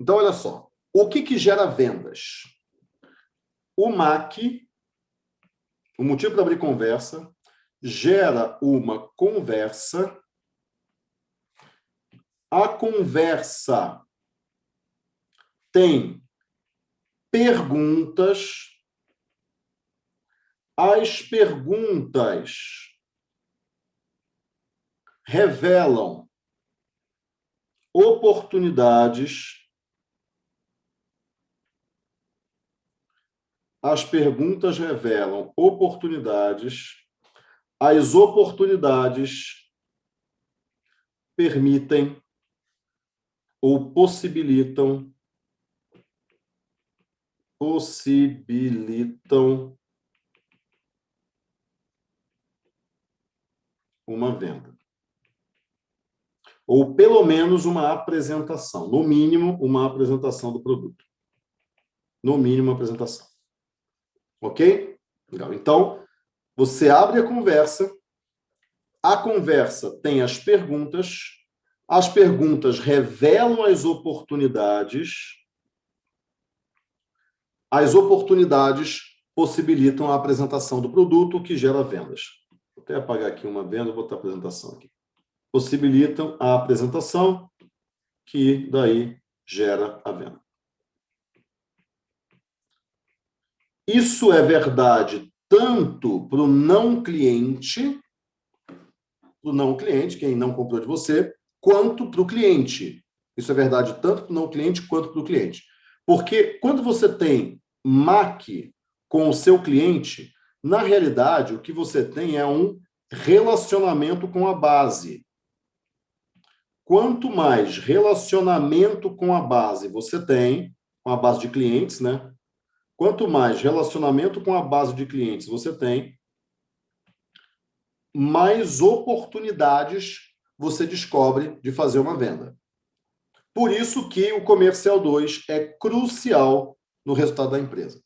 Então, olha só. O que, que gera vendas? O MAC, o motivo para abrir conversa, gera uma conversa. A conversa tem perguntas. As perguntas revelam oportunidades. As perguntas revelam oportunidades. As oportunidades permitem ou possibilitam possibilitam uma venda. Ou pelo menos uma apresentação, no mínimo uma apresentação do produto. No mínimo uma apresentação. Ok? Legal. Então, você abre a conversa, a conversa tem as perguntas, as perguntas revelam as oportunidades, as oportunidades possibilitam a apresentação do produto, que gera vendas. Vou até apagar aqui uma venda, vou botar a apresentação aqui. Possibilitam a apresentação, que daí gera a venda. Isso é verdade tanto para o não cliente, para o não cliente, quem não comprou de você, quanto para o cliente. Isso é verdade tanto para o não cliente quanto para o cliente. Porque quando você tem MAC com o seu cliente, na realidade, o que você tem é um relacionamento com a base. Quanto mais relacionamento com a base você tem, com a base de clientes, né? Quanto mais relacionamento com a base de clientes você tem, mais oportunidades você descobre de fazer uma venda. Por isso que o comercial 2 é crucial no resultado da empresa.